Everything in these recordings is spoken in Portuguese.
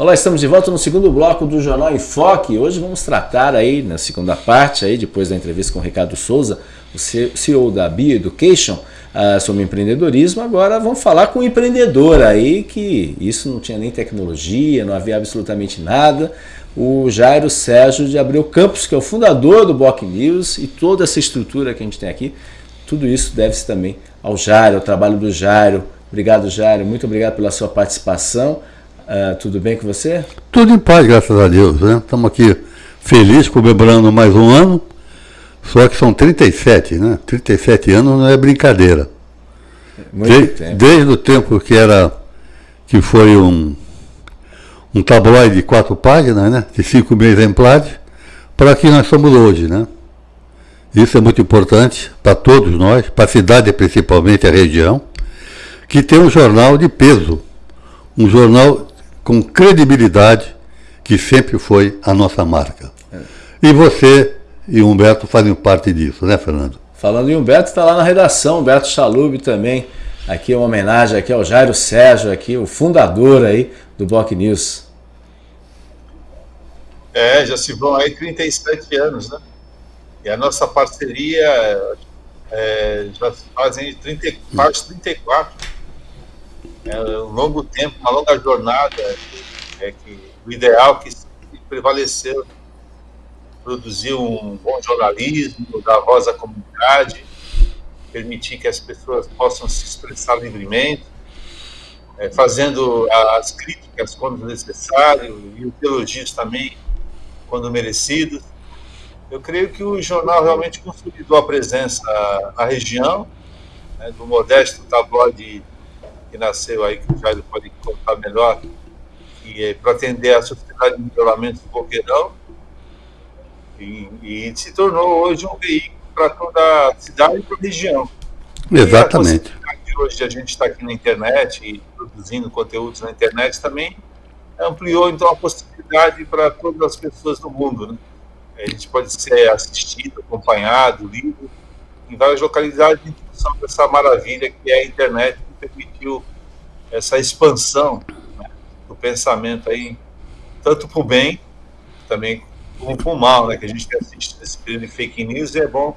Olá, estamos de volta no segundo bloco do Jornal Enfoque. Hoje vamos tratar aí, na segunda parte, aí, depois da entrevista com o Ricardo Souza, o CEO da Bioeducation, uh, sobre empreendedorismo. Agora vamos falar com o empreendedor aí, que isso não tinha nem tecnologia, não havia absolutamente nada. O Jairo Sérgio de Abreu Campos, que é o fundador do Block News e toda essa estrutura que a gente tem aqui, tudo isso deve-se também ao Jairo, ao trabalho do Jairo. Obrigado, Jairo. Muito obrigado pela sua participação. Uh, tudo bem com você? Tudo em paz, graças a Deus. Né? Estamos aqui felizes, comemorando mais um ano. Só que são 37, né? 37 anos não é brincadeira. Muito de, tempo. Desde o tempo que era que foi um, um tabloide de quatro páginas, né? De 5 mil exemplares, para que nós somos hoje, né? Isso é muito importante para todos nós, para a cidade principalmente, a região, que tem um jornal de peso, um jornal com credibilidade, que sempre foi a nossa marca. É. E você e o Humberto fazem parte disso, né, Fernando? Falando em Humberto, está lá na redação, Humberto Chalub também. Aqui uma homenagem aqui ao Jairo Sérgio, aqui, o fundador aí do Block News. É, já se vão aí 37 anos, né? E a nossa parceria é, já se fazem 30, quase 34 é um longo tempo, uma longa jornada, é que o ideal que prevaleceu produzir um bom jornalismo, dar voz à comunidade, permitir que as pessoas possam se expressar livremente, é, fazendo as críticas quando necessário e os elogios também quando merecidos. Eu creio que o jornal realmente consolidou a presença na região, né, do modesto tabloide que nasceu aí, que o Jair pode contar melhor, que é para atender a Sociedade de Melhoramento do Boqueirão, e, e, se tornou hoje um veículo para toda a cidade e para a região. Exatamente. E hoje a gente está aqui na internet e produzindo conteúdos na internet também ampliou então a possibilidade para todas as pessoas do mundo, né? A gente pode ser assistido, acompanhado, lido em várias localidades em função dessa maravilha que é a internet permitiu essa expansão né, do pensamento aí, tanto para o bem, também como para o mal, né, que a gente tem assistido esse período de fake news, e é bom,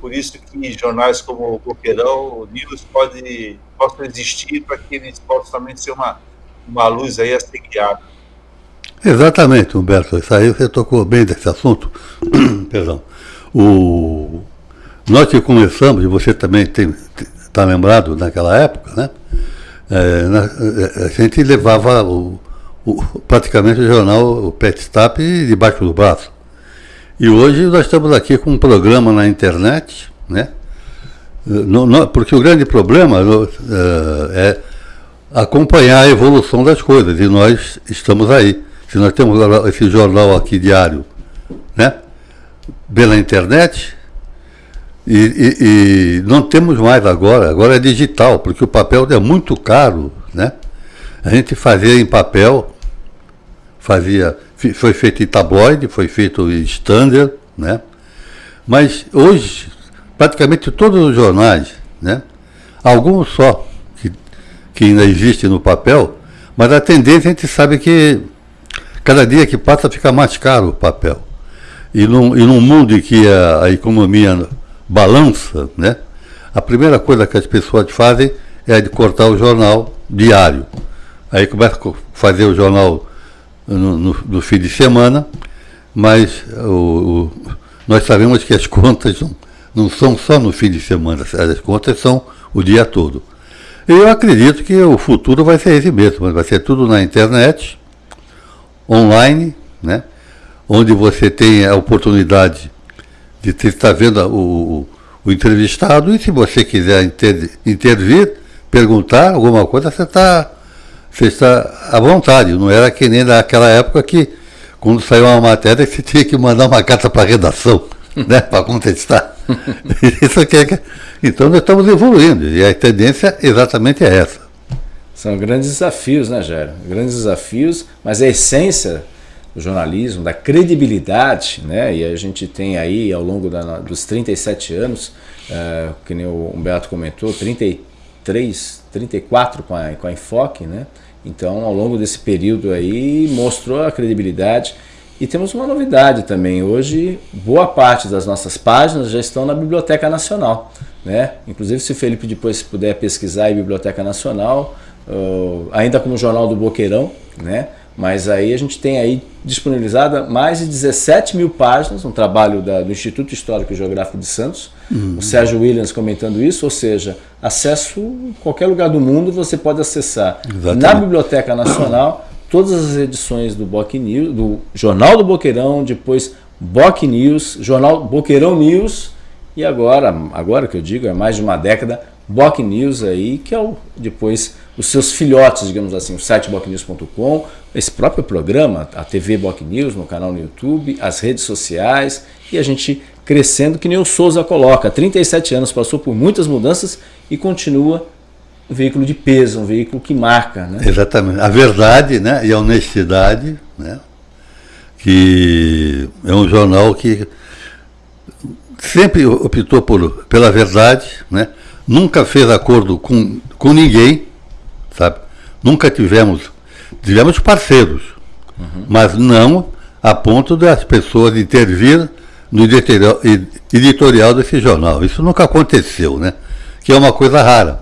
por isso que jornais como o Boqueirão, o News, pode, possam existir para que eles possam também ser uma, uma luz aí a ser guiada. Exatamente, Humberto, isso aí você tocou bem desse assunto, perdão, o, nós que começamos, e você também tem, está lembrado naquela época, né? É, na, é, a gente levava o, o, praticamente o jornal, o Pet Stap, debaixo do braço. E hoje nós estamos aqui com um programa na internet, né? No, no, porque o grande problema no, é, é acompanhar a evolução das coisas, e nós estamos aí. Se nós temos esse jornal aqui diário, né? Pela internet, e, e, e, não temos mais agora, agora é digital, porque o papel é muito caro, né? A gente fazia em papel, fazia, foi feito em tabloide, foi feito em standard, né? Mas hoje, praticamente todos os jornais, né? Alguns só que, que ainda existem no papel, mas a tendência a gente sabe que cada dia que passa fica mais caro o papel. E num, e num mundo em que a, a economia balança, né? A primeira coisa que as pessoas fazem é de cortar o jornal diário. Aí começa a fazer o jornal no, no, no fim de semana, mas o, o, nós sabemos que as contas não, não são só no fim de semana, as contas são o dia todo. Eu acredito que o futuro vai ser esse mesmo, vai ser tudo na internet, online, né? onde você tem a oportunidade de estar vendo o, o, entrevistado e se você quiser inter, intervir, perguntar alguma coisa, você está você está à vontade. Não era que nem naquela época que, quando saiu uma matéria, você tinha que mandar uma carta para a redação, né, para contestar. Isso aqui é, então nós estamos evoluindo e a tendência exatamente é essa. São grandes desafios, né, Jair? Grandes desafios, mas a essência do jornalismo, da credibilidade, né? E a gente tem aí ao longo da, dos 37 anos, uh, que nem o Humberto comentou, 33, 34 com a, com a Enfoque, né? Então, ao longo desse período aí, mostrou a credibilidade. E temos uma novidade também. Hoje, boa parte das nossas páginas já estão na Biblioteca Nacional. Né? Inclusive, se o Felipe depois puder pesquisar em Biblioteca Nacional, uh, ainda como Jornal do Boqueirão, né? Mas aí a gente tem aí disponibilizada mais de 17 mil páginas, um trabalho da, do Instituto Histórico e Geográfico de Santos, uhum. o Sérgio Williams comentando isso, ou seja, acesso em qualquer lugar do mundo você pode acessar Exatamente. na Biblioteca Nacional todas as edições do Boc News, do Jornal do Boqueirão, depois Boc News, Jornal Boqueirão News e agora, agora que eu digo, é mais de uma década, Boc News aí, que é o, depois os seus filhotes, digamos assim, o site bocnews.com, esse próprio programa, a TV Boc News no canal no YouTube, as redes sociais e a gente crescendo que nem o Souza coloca. 37 anos, passou por muitas mudanças e continua um veículo de peso, um veículo que marca. Né? Exatamente. A verdade né, e a honestidade, né, que é um jornal que sempre optou por, pela verdade, né, nunca fez acordo com, com ninguém, sabe? Nunca tivemos, tivemos parceiros, uhum. mas não a ponto das pessoas intervir no editorial, editorial desse jornal. Isso nunca aconteceu, né? Que é uma coisa rara.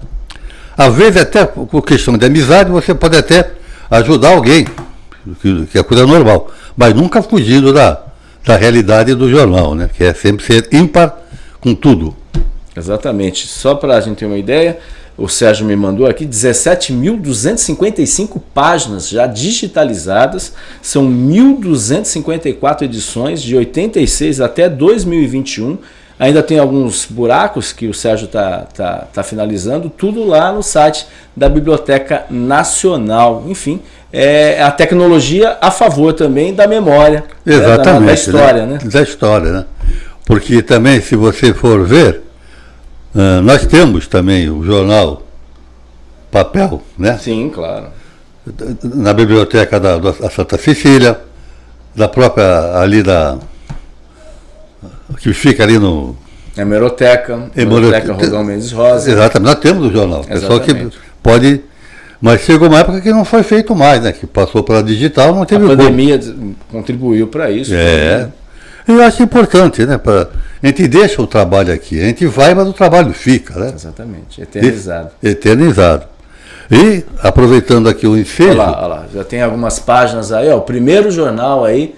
Às vezes, até por questão de amizade, você pode até ajudar alguém, que é coisa normal, mas nunca fugindo da, da realidade do jornal, né? Que é sempre ser ímpar com tudo. Exatamente. Só para a gente ter uma ideia, o Sérgio me mandou aqui 17.255 páginas já digitalizadas, são 1.254 edições de 86 até 2021. Ainda tem alguns buracos que o Sérgio está tá, tá finalizando, tudo lá no site da Biblioteca Nacional. Enfim, é a tecnologia a favor também da memória, Exatamente, né, da, da, história. Né? Da história, né? Porque também, se você for ver, Uh, nós temos também o jornal papel, né? Sim, claro. Na biblioteca da, da Santa Cecília, da própria ali da. que fica ali no. Hemeroteca, Hemeroteca Rogão Mendes Rosa. Exatamente, nós temos o jornal. É só que pode. Mas chegou uma época que não foi feito mais, né? Que passou pela digital, não teve A pandemia como. contribuiu para isso. É. Né? Eu acho importante, né? Pra, a gente deixa o trabalho aqui, a gente vai, mas o trabalho fica, né? Exatamente, eternizado. E, eternizado. E, aproveitando aqui o ensejo... Olha lá, olha lá, já tem algumas páginas aí, ó, o primeiro jornal aí,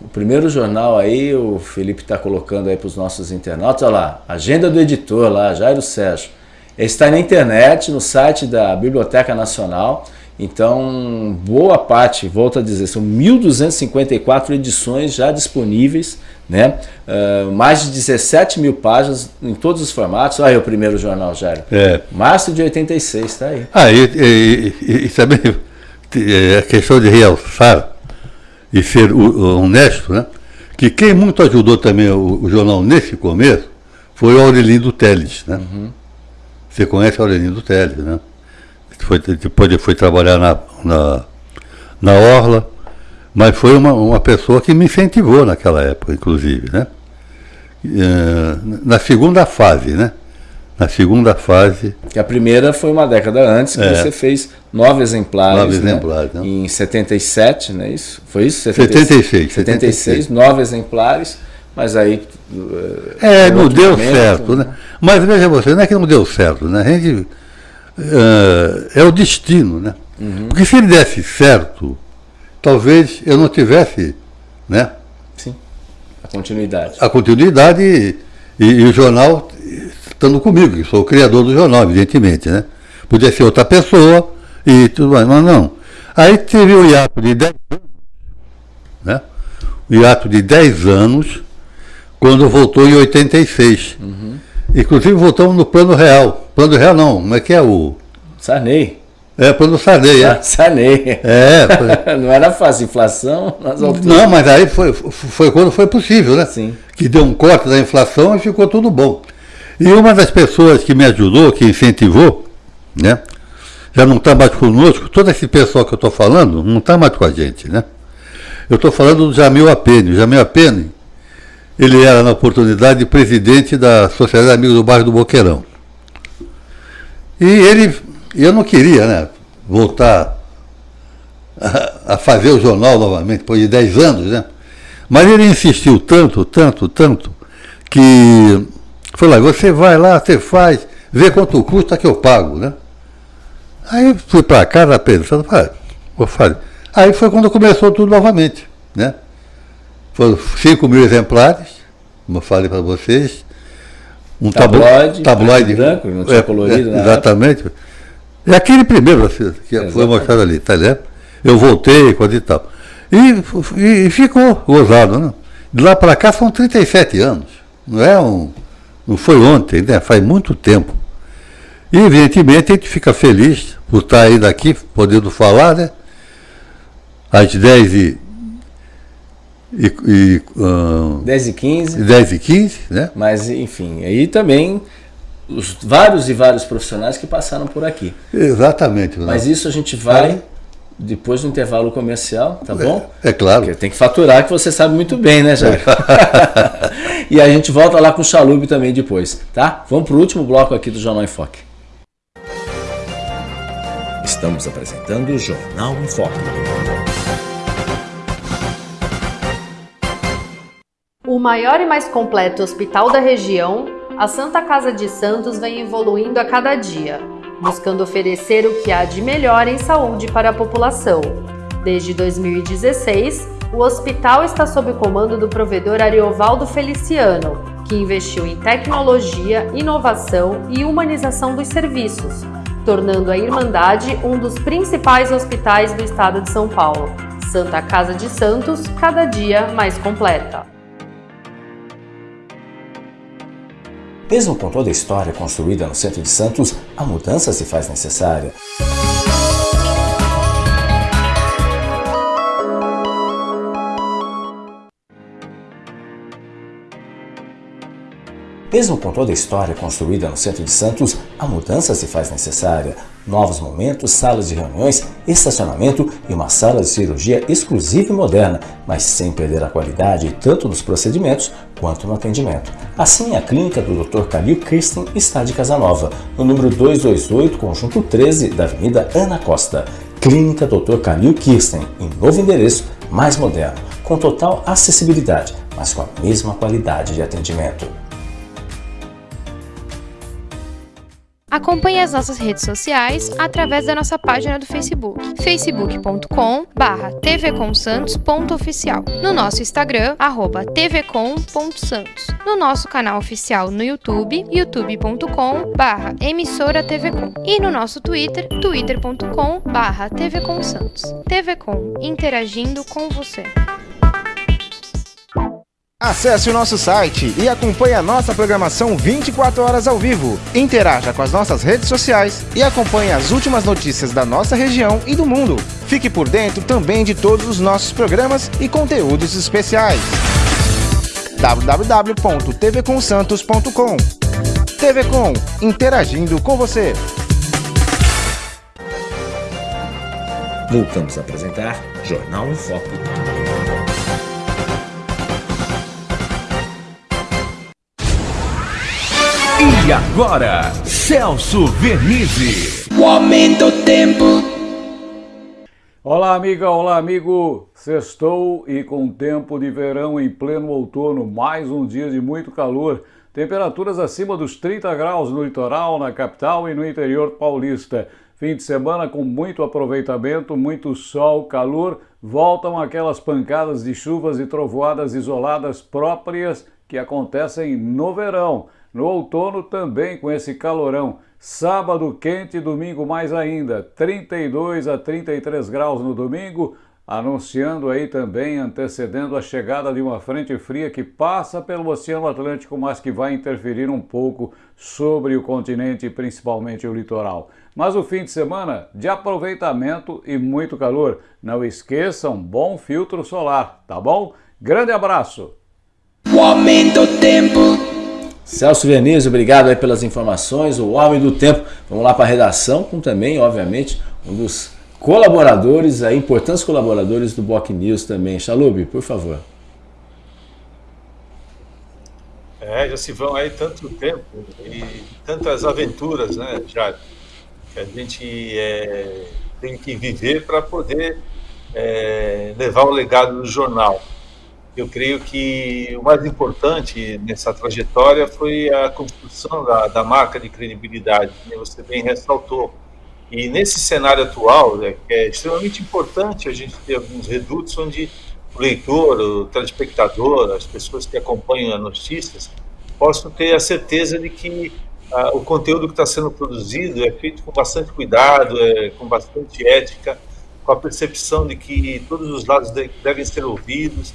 o primeiro jornal aí, o Felipe está colocando aí para os nossos internautas, olha lá, agenda do editor lá, Jairo Sérgio. Está na internet, no site da Biblioteca Nacional, então, boa parte, volto a dizer, são 1.254 edições já disponíveis, né? Uh, mais de 17 mil páginas em todos os formatos. Olha aí o primeiro jornal, Jairo. É. Março de 86, está aí. Ah, e, e, e, e também é, a questão de realçar e ser honesto, né? Que quem muito ajudou também o, o jornal nesse começo foi o Aurelindo Teles, né? Uhum. Você conhece o Aurelindo Teles, né? Foi, depois ele foi trabalhar na, na, na Orla, mas foi uma, uma pessoa que me incentivou naquela época, inclusive, né? Eh, na segunda fase, né? Na segunda fase. Que a primeira foi uma década antes, que é. você fez nove exemplares. Nove né? exemplares, né? Em 77, não é isso? Foi isso? 76. 76, 76 nove exemplares, mas aí. É, não deu momento, certo, né? Mas veja você, não é que não deu certo, né? A gente uh, é o destino, né? Uhum. Porque se ele desse certo, talvez eu não tivesse, né? Sim. A continuidade. A continuidade e, e, e o jornal estando comigo, que sou o criador do jornal, evidentemente, né? Podia ser outra pessoa e tudo mais, mas não. Aí teve o hiato de 10 anos, né? O hiato de 10 anos, quando voltou em 86. Uhum. Inclusive voltamos no plano real. Plano real não, como é que é o. Sarney. É, plano Sarney, é. Sarney. É. Foi... não era fácil, inflação nas alturas. Não, mas aí foi, foi quando foi possível, né? Sim. Que deu um corte da inflação e ficou tudo bom. E uma das pessoas que me ajudou, que incentivou, né? Já não está mais conosco, todo esse pessoal que eu estou falando não está mais com a gente, né? Eu estou falando do Jamil Apene. O Jamil Apene ele era, na oportunidade, presidente da Sociedade Amigos do Bairro do Boqueirão. E ele, eu não queria, né, voltar a, a fazer o jornal novamente, depois de 10 anos, né? Mas ele insistiu tanto, tanto, tanto, que falou, você vai lá, você faz, vê quanto custa que eu pago, né? Aí fui para casa pensando, falei, vou fazer. Aí foi quando começou tudo novamente, né? Foram 5 mil exemplares, como eu falei para vocês. Um tabloide, tabloide branco, não tinha é, colorido, é, Exatamente. Época. E aquele primeiro assim, que foi mostrado ali, tá ligado? Eu voltei, coisa e tal. E, e, e ficou gozado, né? De lá para cá são 37 anos. Não é um. Não foi ontem, né? Faz muito tempo. E evidentemente a gente fica feliz por estar ainda aqui, podendo falar, né? Às 10 e. e, e uh, 10 e 15. 10 e 15, né? Mas, enfim, aí também os vários e vários profissionais que passaram por aqui. Exatamente. Mas isso a gente vai depois do intervalo comercial, tá bom? É, é claro. Porque tem que faturar, que você sabe muito bem, né, Jair? e a gente volta lá com o Chalube também depois, tá? Vamos para o último bloco aqui do Jornal em Foque. Estamos apresentando o Jornal em Foque. Maior e mais completo hospital da região, a Santa Casa de Santos vem evoluindo a cada dia buscando oferecer o que há de melhor em saúde para a população. Desde 2016, o hospital está sob o comando do provedor Ariovaldo Feliciano, que investiu em tecnologia, inovação e humanização dos serviços, tornando a Irmandade um dos principais hospitais do estado de São Paulo. Santa Casa de Santos, cada dia mais completa. Mesmo com toda a história construída no centro de Santos, a mudança se faz necessária. Mesmo com toda a história construída no centro de Santos, a mudança se faz necessária. Novos momentos, salas de reuniões, estacionamento e uma sala de cirurgia exclusiva e moderna, mas sem perder a qualidade tanto nos procedimentos quanto no atendimento. Assim, a clínica do Dr. Calil Kirsten está de Casanova, no número 228, conjunto 13 da Avenida Ana Costa. Clínica Dr. Calil Kirsten, em novo endereço, mais moderno, com total acessibilidade, mas com a mesma qualidade de atendimento. Acompanhe as nossas redes sociais através da nossa página do Facebook, facebook.com barra tvcomsantos.oficial, no nosso Instagram, arroba tvcom.santos, no nosso canal oficial no YouTube, youtube.com barra emissora tvcom e no nosso Twitter, twitter.com barra tvcomsantos. TVCom, interagindo com você. Acesse o nosso site e acompanhe a nossa programação 24 horas ao vivo. Interaja com as nossas redes sociais e acompanhe as últimas notícias da nossa região e do mundo. Fique por dentro também de todos os nossos programas e conteúdos especiais. www.tvconsantos.com TV Com, interagindo com você. Voltamos a apresentar Jornal em Foco. E agora, Celso Vernizzi. O aumento tempo. Olá, amiga, olá, amigo. Sextou e com tempo de verão em pleno outono, mais um dia de muito calor. Temperaturas acima dos 30 graus no litoral, na capital e no interior paulista. Fim de semana com muito aproveitamento, muito sol, calor. Voltam aquelas pancadas de chuvas e trovoadas isoladas próprias que acontecem no verão. No outono também com esse calorão. Sábado quente, domingo mais ainda. 32 a 33 graus no domingo, anunciando aí também, antecedendo a chegada de uma frente fria que passa pelo Oceano Atlântico, mas que vai interferir um pouco sobre o continente, principalmente o litoral. Mas o fim de semana de aproveitamento e muito calor. Não esqueçam, bom filtro solar, tá bom? Grande abraço! O aumento tempo Celso Vianese, obrigado aí pelas informações, o Homem do Tempo. Vamos lá para a redação, com também, obviamente, um dos colaboradores, aí, importantes colaboradores do Boc News também. Chalube, por favor. É, já se vão aí tanto tempo e tantas aventuras, né, já que a gente é, tem que viver para poder é, levar o legado do jornal. Eu creio que o mais importante nessa trajetória foi a construção da, da marca de credibilidade, que você bem ressaltou. E nesse cenário atual, é, é extremamente importante a gente ter alguns redutos onde o leitor, o telespectador, as pessoas que acompanham as notícias, possam ter a certeza de que ah, o conteúdo que está sendo produzido é feito com bastante cuidado, é, com bastante ética, com a percepção de que todos os lados de, devem ser ouvidos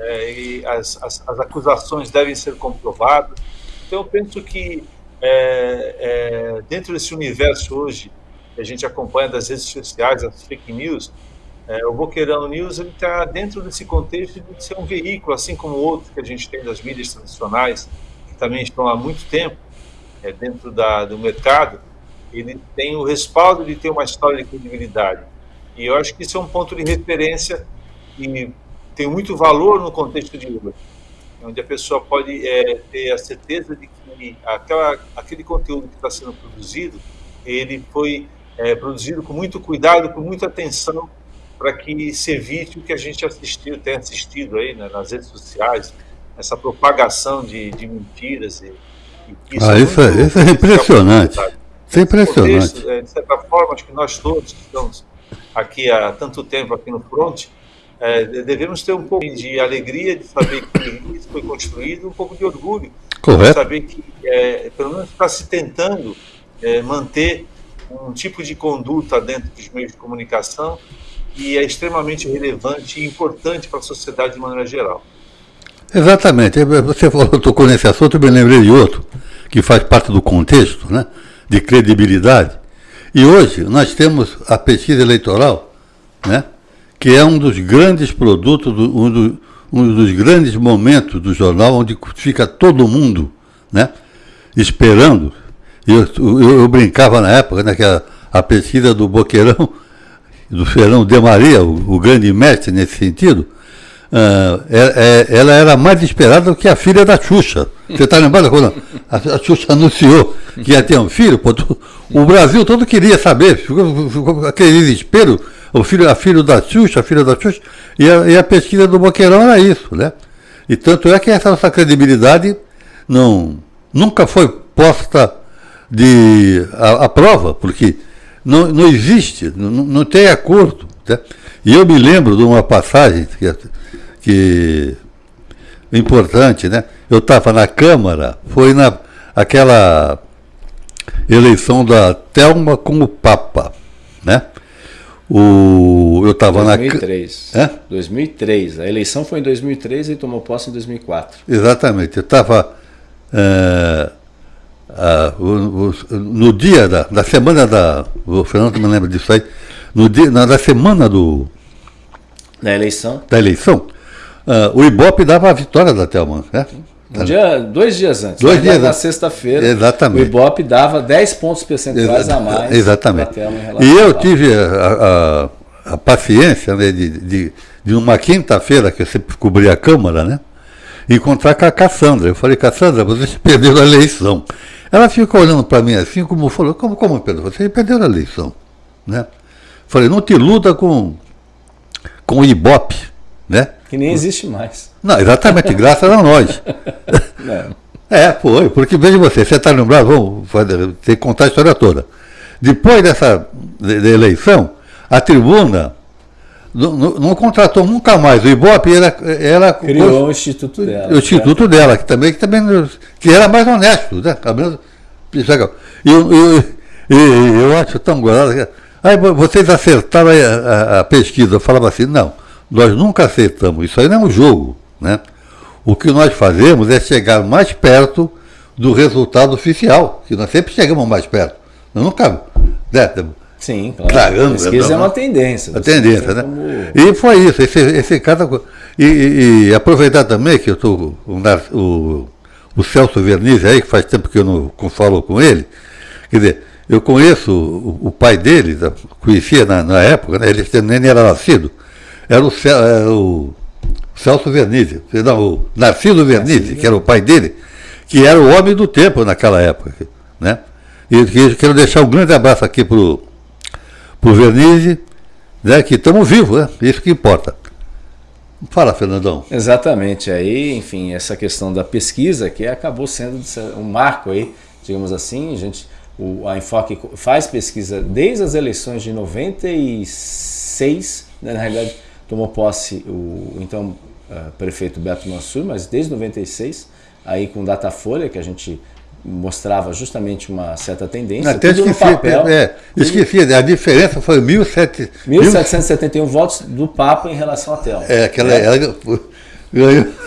é, e as, as, as, acusações devem ser comprovadas. Então, eu penso que é, é dentro desse universo hoje que a gente acompanha das redes sociais, as fake news, é, o Boqueirão News está dentro desse contexto de ser um veículo, assim como outros que a gente tem das mídias tradicionais, que também estão há muito tempo é, dentro da, do mercado, ele tem o respaldo de ter uma história de credibilidade. E eu acho que isso é um ponto de referência e tem muito valor no contexto de Uber, onde a pessoa pode é, ter a certeza de que aquela, aquele conteúdo que está sendo produzido, ele foi é, produzido com muito cuidado, com muita atenção, para que se evite o que a gente assistiu, tem assistido aí né, nas redes sociais, essa propagação de, de mentiras. E, e isso, ah, é isso, é, isso é impressionante. Isso é impressionante. Contexto, é, de certa forma, acho que nós todos que estamos aqui há tanto tempo aqui no front, é, devemos ter um pouco de alegria de saber que isso foi construído, um pouco de orgulho Correto. de saber que, é, pelo menos, está se tentando é, manter um tipo de conduta dentro dos meios de comunicação e é extremamente relevante e importante para a sociedade de maneira geral. Exatamente. Você falou, tocou nesse assunto, eu me lembrei de outro, que faz parte do contexto, né, de credibilidade. E hoje nós temos a pesquisa eleitoral, né, que é um dos grandes produtos, um, do, um dos grandes momentos do jornal, onde fica todo mundo né, esperando. Eu, eu, eu brincava na época, né, que a, a pesquisa do Boqueirão do Ferão de Maria, o, o grande mestre nesse sentido, uh, ela era mais esperada do que a filha da Xuxa. Você está lembrado quando a, Xuxa anunciou que ia ter um filho? Pô, o Brasil todo queria saber, ficou, ficou aquele desespero, o filho, a filha da Xuxa, a filha da Xuxa, e a, e a pesquisa do Boqueirão era isso, né? E tanto é que essa nossa credibilidade não, nunca foi posta de, a, a prova, porque não, não existe, não, não tem acordo. Tá? E eu me lembro de uma passagem que, que importante, né? Eu estava na Câmara, foi na aquela eleição da Telma com o Papa, né? O, eu estava na 2003. É? 2003. A eleição foi em 2003 e tomou posse em 2004. Exatamente. Eu estava é, no dia da, da semana da. O Fernando me lembra disso aí. No dia, na, da semana do. Da eleição? Da eleição, uh, o Ibope dava a vitória da Thelma. Né? Um dia, dois dias antes. Dois dias na sexta-feira. Exatamente. O Ibope dava 10 pontos percentuais Exa a mais. Exatamente. E eu tive a, a, a paciência né, de, de, de uma quinta-feira que eu sempre cobri a Câmara, né? Encontrar com a Cassandra. Eu falei, Cassandra, você perdeu a eleição. Ela ficou olhando para mim assim, como falou, como, como Pedro, você perdeu a eleição. Né? Falei, não te luta com, com o Ibope, né? Que nem existe mais. Não, exatamente, graças a nós. Não. É, foi, porque veja você, você está lembrado, vamos fazer, ter que contar a história toda. Depois dessa de, de eleição, a tribuna não, não, contratou nunca mais. O Ibope era. era Criou o, o instituto dela. O instituto dela, que também, que também que era mais honesto, né? E eu, eu, eu, eu acho tão gozado. Aí vocês acertaram a, a, a, pesquisa. Eu falava assim, não, nós nunca acertamos. Isso aí não é um jogo. Né? O que nós fazemos é chegar mais perto do resultado oficial, que nós sempre chegamos mais perto. Nós nunca. Né? Sim, claro. Tragando, pesquisa né? é uma tendência. A tendência, né? Como... E foi isso, esse, esse cada e, e, e aproveitar também que eu estou o, o, Celso Vernizzi aí, que faz tempo que eu não falo com ele, quer dizer, eu conheço o, o pai dele, conhecia na, na, época, né, ele nem era nascido, era o, era o Celso Vernizzi, não, o Narciso Vernizzi, que era o pai dele, que era o homem do tempo naquela época, né? E quero deixar um grande abraço aqui para o Vernizzi, né, que estamos vivos, né? Isso que importa. Fala, Fernandão. Exatamente. Aí, enfim, essa questão da pesquisa que acabou sendo um marco aí, digamos assim, a gente, o, a Enfoque faz pesquisa desde as eleições de 96, né, na realidade tomou posse o então uh, prefeito Beto Mansur, mas desde 96, aí com Datafolha, que a gente mostrava justamente uma certa tendência. Até esqueci, papel, é, esqueci, a diferença foi 1.771 1771 votos do Papa em relação à Telma. É, aquela. É. Ela,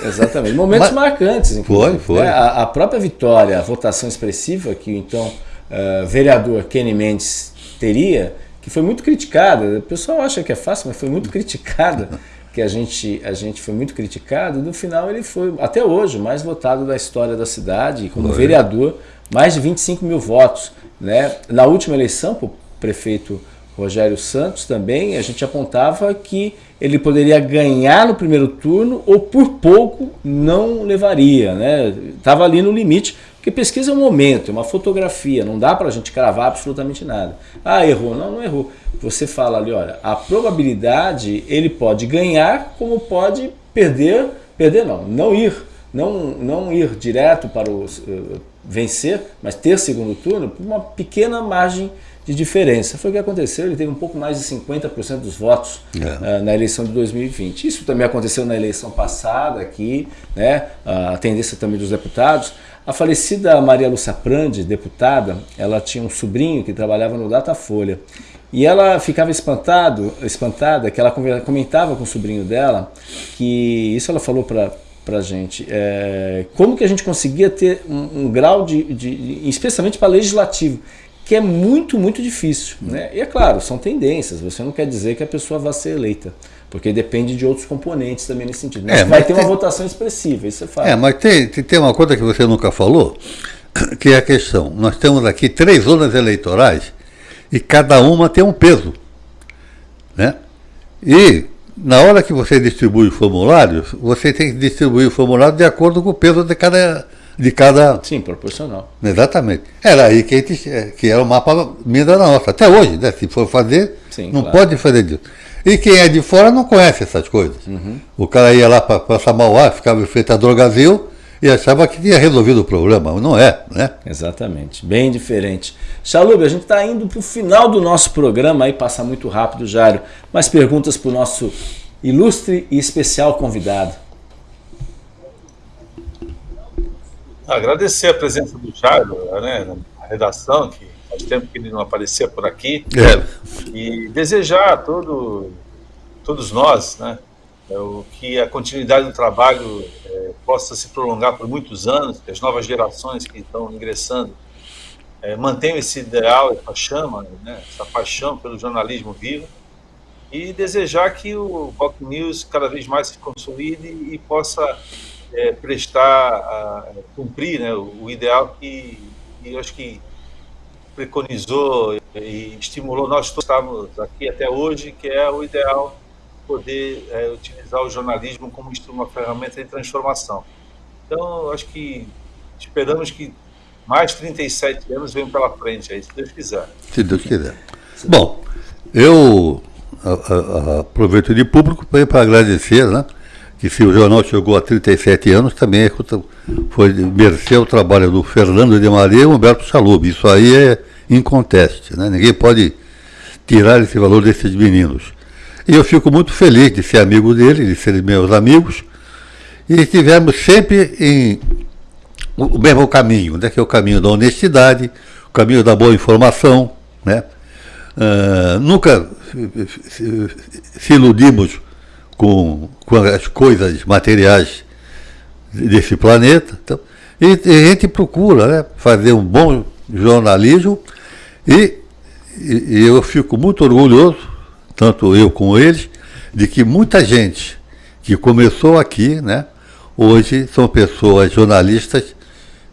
Exatamente. Momentos Mas, marcantes, Foi, foi. Né? A, a, própria vitória, a votação expressiva que então uh, vereador Kenny Mendes teria, que foi muito criticada. O pessoal acha que é fácil, mas foi muito criticada que a gente, a gente foi muito criticado, no final ele foi, até hoje, o mais votado da história da cidade, como foi. vereador, mais de 25 mil votos. Né? Na última eleição, para o prefeito Rogério Santos também, a gente apontava que ele poderia ganhar no primeiro turno ou por pouco não levaria. Né? Estava ali no limite, porque pesquisa é um momento, é uma fotografia, não dá para a gente cravar absolutamente nada. Ah, errou. Não, não errou você fala ali, olha, a probabilidade ele pode ganhar como pode perder, perder não, não ir, não, não ir direto para o uh, vencer, mas ter segundo turno por uma pequena margem de diferença. Foi o que aconteceu, ele teve um pouco mais de 50% dos votos é. uh, na eleição de 2020. Isso também aconteceu na eleição passada aqui, né? a tendência também dos deputados. A falecida Maria Lúcia Prandi, deputada, ela tinha um sobrinho que trabalhava no Datafolha e ela ficava espantado, espantada, que ela comentava com o sobrinho dela, que isso ela falou para para gente, é, como que a gente conseguia ter um, um grau de, de, especialmente para legislativo, que é muito, muito difícil. Né? E é claro, são tendências, você não quer dizer que a pessoa vai ser eleita, porque depende de outros componentes também nesse sentido. Mas, é, mas vai ter tem, uma votação expressiva, isso é fato. É, mas tem, tem uma coisa que você nunca falou, que é a questão, nós temos aqui três zonas eleitorais, e cada uma tem um peso. Né? E na hora que você distribui os formulários, você tem que distribuir o formulário de acordo com o peso de cada. De cada... Sim, proporcional. Exatamente. Era aí que, gente, que era o mapa da nossa. Até hoje, né? se for fazer, Sim, não claro. pode fazer disso. E quem é de fora não conhece essas coisas. Uhum. O cara ia lá para Samauá, ficava em frente a Drogazil, e achava que tinha resolvido o problema, não é, né? Exatamente, bem diferente. Chalub, a gente está indo para o final do nosso programa, aí passa muito rápido, Jário. Mais perguntas para o nosso ilustre e especial convidado. Agradecer a presença do Jário, né, na redação, que faz tempo que ele não aparecia por aqui. É. E desejar a todo, todos nós, né, é, o que a continuidade do trabalho é, possa se prolongar por muitos anos, que as novas gerações que estão ingressando é, mantenham esse ideal, essa chama, né, essa paixão pelo jornalismo vivo, e desejar que o Rock News cada vez mais se consolide e possa é, prestar, a, cumprir né, o, o, ideal que, que eu acho que preconizou e estimulou nós todos estamos aqui até hoje, que é o ideal poder é, utilizar o jornalismo como uma ferramenta de transformação. Então, acho que esperamos que mais 37 anos venham pela frente aí, se Deus quiser. Se Deus quiser. Bom, eu aproveito de público para agradecer, né? Que se o jornal chegou a 37 anos, também é foi merecer o trabalho do Fernando de Maria e Humberto Chalub. Isso aí é inconteste, né? Ninguém pode tirar esse valor desses meninos. E eu fico muito feliz de ser amigo dele, de serem meus amigos, e estivemos sempre em o mesmo caminho, né, que é o caminho da honestidade, o caminho da boa informação. Né? Uh, nunca se iludimos com, com, as coisas materiais desse planeta. Então, e, e, a gente procura né, fazer um bom jornalismo e, e, eu fico muito orgulhoso tanto eu como eles, de que muita gente que começou aqui, né, hoje são pessoas jornalistas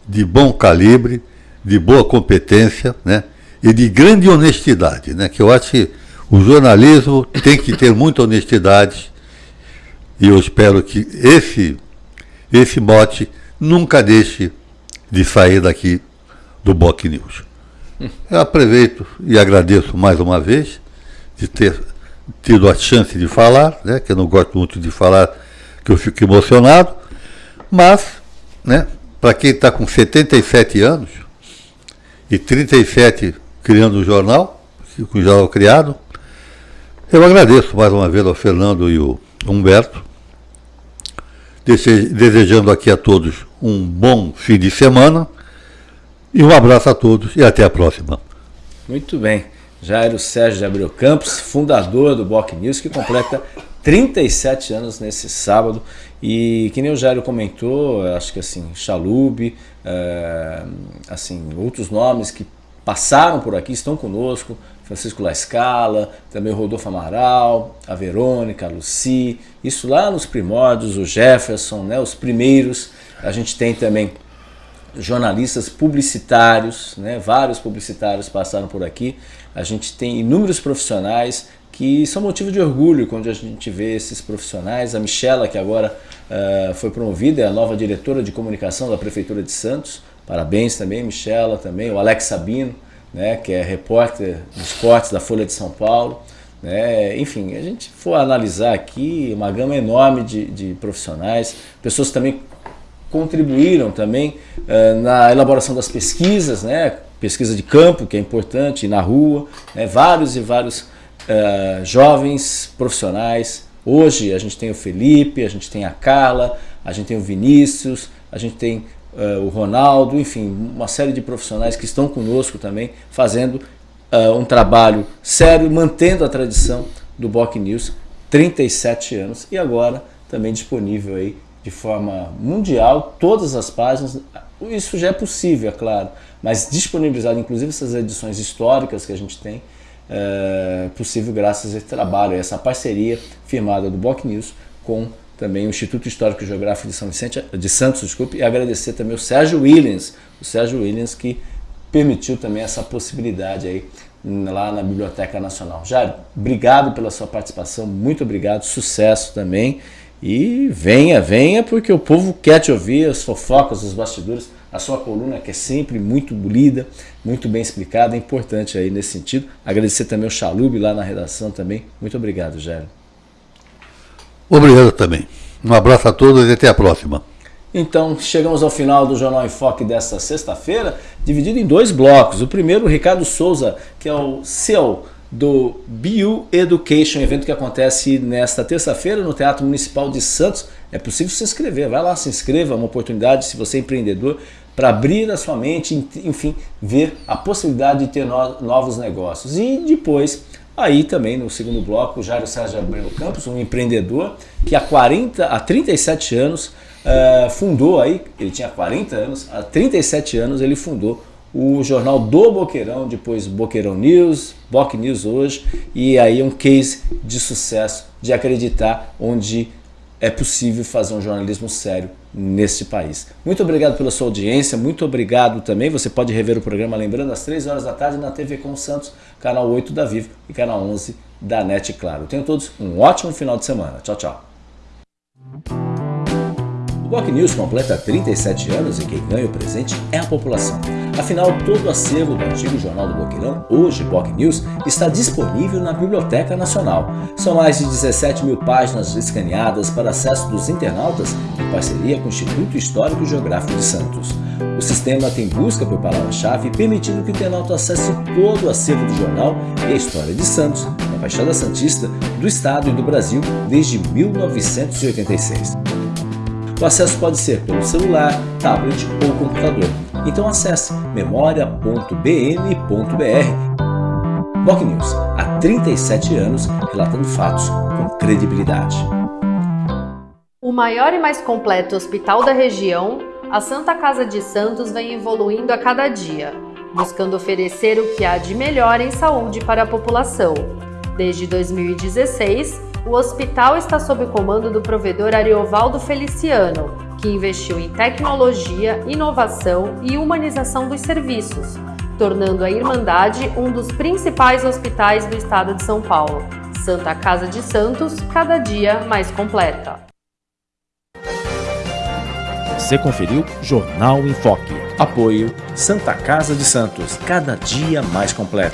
de bom calibre, de boa competência, né, e de grande honestidade, né, que eu acho que o jornalismo tem que ter muita honestidade e eu espero que esse esse mote nunca deixe de sair daqui do Boc News. Eu aproveito e agradeço mais uma vez de ter tido a chance de falar, né, que eu não gosto muito de falar, que eu fico emocionado, mas, né, para quem está com 77 anos e 37 criando o um jornal, com o jornal criado, eu agradeço mais uma vez ao Fernando e o Humberto, desejando aqui a todos um bom fim de semana e um abraço a todos e até a próxima. Muito bem. Jairo Sérgio de Abreu Campos, fundador do Boc News, que completa 37 anos nesse sábado. E que nem o Jairo comentou, acho que assim, Chalube, é, assim, outros nomes que passaram por aqui, estão conosco, Francisco La Scala, também o Rodolfo Amaral, a Verônica, a Luci, isso lá nos primórdios, o Jefferson, né, os primeiros. A gente tem também jornalistas publicitários, né, vários publicitários passaram por aqui. A gente tem inúmeros profissionais que são motivo de orgulho quando a gente vê esses profissionais. A Michela, que agora uh, foi promovida, é a nova diretora de comunicação da Prefeitura de Santos. Parabéns também, Michela, também, o Alex Sabino, né, que é repórter de esportes da Folha de São Paulo. Né? Enfim, a gente for analisar aqui uma gama enorme de, de profissionais, pessoas que também contribuíram também uh, na elaboração das pesquisas, né? pesquisa de campo, que é importante, na rua, né? vários e vários uh, jovens profissionais. Hoje a gente tem o Felipe, a gente tem a Carla, a gente tem o Vinícius, a gente tem uh, o Ronaldo, enfim, uma série de profissionais que estão conosco também, fazendo uh, um trabalho sério, mantendo a tradição do Boc News, 37 anos, e agora também disponível aí de forma mundial, todas as páginas, isso já é possível, é claro, mas disponibilizado inclusive essas edições históricas que a gente tem, é possível graças a esse trabalho, a essa parceria firmada do Boc News com também o Instituto Histórico e Geográfico de São Vicente, de Santos, desculpe, e agradecer também o Sérgio Williams, o Sérgio Williams que permitiu também essa possibilidade aí lá na Biblioteca Nacional. Jair, obrigado pela sua participação, muito obrigado, sucesso também. E venha, venha, porque o povo quer te ouvir, as fofocas, os bastidores, a sua coluna que é sempre muito lida, muito bem explicada, é importante aí nesse sentido. Agradecer também o Chalube lá na redação também. Muito obrigado, Jair. Obrigado também. Um abraço a todos e até a próxima. Então, chegamos ao final do Jornal em Foque desta sexta-feira, dividido em dois blocos. O primeiro, o Ricardo Souza, que é o seu do BU Education, evento que acontece nesta terça-feira no Teatro Municipal de Santos. É possível se inscrever, vai lá, se inscreva, é uma oportunidade, se você é empreendedor, para abrir a sua mente, enfim, ver a possibilidade de ter no, novos negócios. E depois, aí também no segundo bloco, o Jairo Sérgio Abreu Campos, um empreendedor que há, 40, há 37 anos uh, fundou aí, ele tinha 40 anos, há 37 anos ele fundou o jornal do Boqueirão, depois Boqueirão News, Boc News hoje, e aí um case de sucesso, de acreditar onde é possível fazer um jornalismo sério neste país. Muito obrigado pela sua audiência, muito obrigado também, você pode rever o programa lembrando às 3 horas da tarde na TV com Santos, canal 8 da Vivo e canal 11 da NET Claro. Tenham todos um ótimo final de semana. Tchau, tchau. Boc News completa 37 anos e quem ganha o presente é a população. Afinal, todo o acervo do antigo Jornal do Boqueirão, hoje Boc News, está disponível na Biblioteca Nacional. São mais de 17 mil páginas escaneadas para acesso dos internautas em parceria com o Instituto Histórico e Geográfico de Santos. O sistema tem busca por palavra-chave, permitindo que o internauta acesse todo o acervo do jornal e a história de Santos, na Baixada Santista, do Estado e do Brasil desde 1986. O acesso pode ser pelo celular, tablet ou computador. Então acesse memoria.bn.br. Boc News, há 37 anos, relatando fatos com credibilidade. O maior e mais completo hospital da região, a Santa Casa de Santos vem evoluindo a cada dia, buscando oferecer o que há de melhor em saúde para a população. Desde 2016, o hospital está sob o comando do provedor Ariovaldo Feliciano, que investiu em tecnologia, inovação e humanização dos serviços, tornando a Irmandade um dos principais hospitais do estado de São Paulo. Santa Casa de Santos, cada dia mais completa. Você conferiu Jornal em Foque. Apoio Santa Casa de Santos, cada dia mais completo.